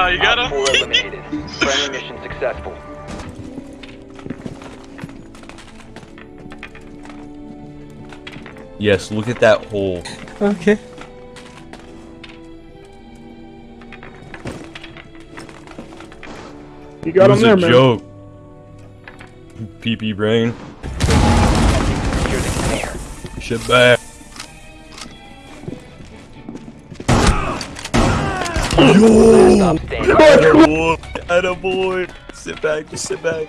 Wow, you got him? Friendly mission successful. Yes, look at that hole. Okay. You got it him there, man. joke. PP brain. Shit back. Yo! Attaboy! Attaboy! Sit back, just sit back.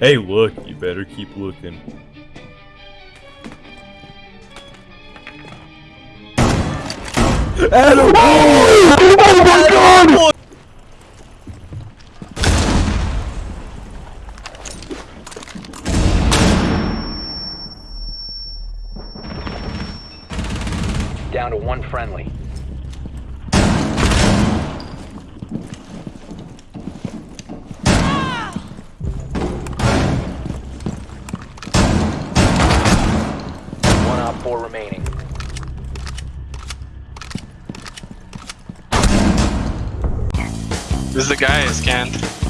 Hey, look, you better keep looking. Attaboy! Oh my god! Down to one friendly. One four remaining. This is the guy I scanned.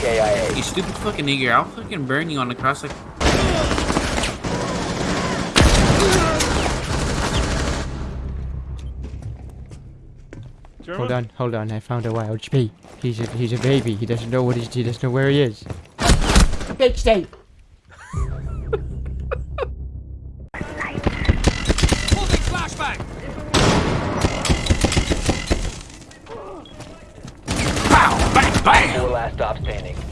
KIA. You stupid fucking nigger, I'll fucking burn you on the cross like Hold on, hold on. I found a wild spee. He's a he's a baby. He doesn't know what he's he doesn't know where he is. Big state. Four last stop standing.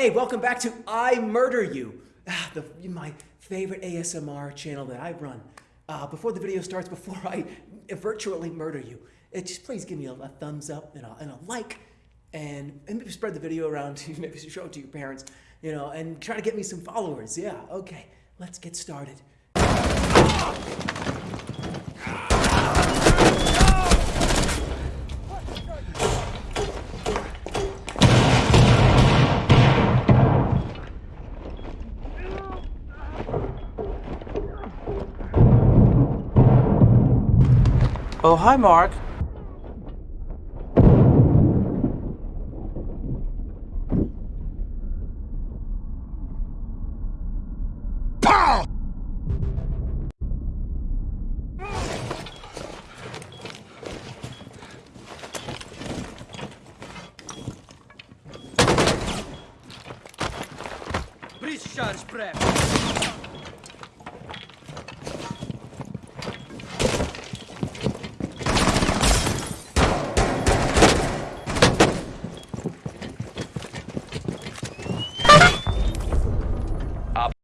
Hey, welcome back to I Murder You, ah, the, my favorite ASMR channel that I run. Uh, before the video starts, before I virtually murder you, just please give me a, a thumbs up and a, and a like, and, and maybe spread the video around to maybe show it to your parents, you know, and try to get me some followers. Yeah, okay, let's get started. Oh, hi, Mark. Charge prep.